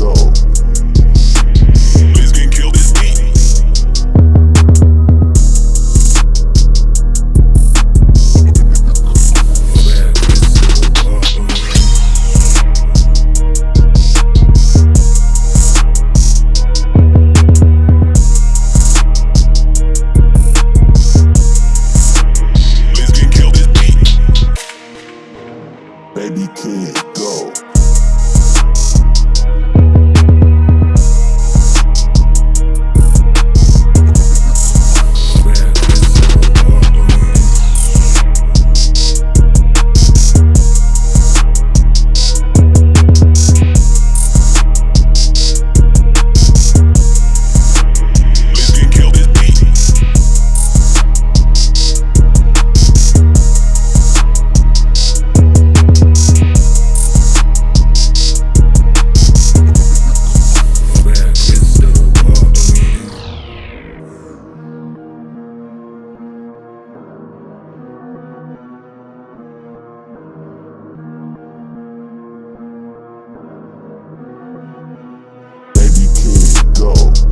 go. Go.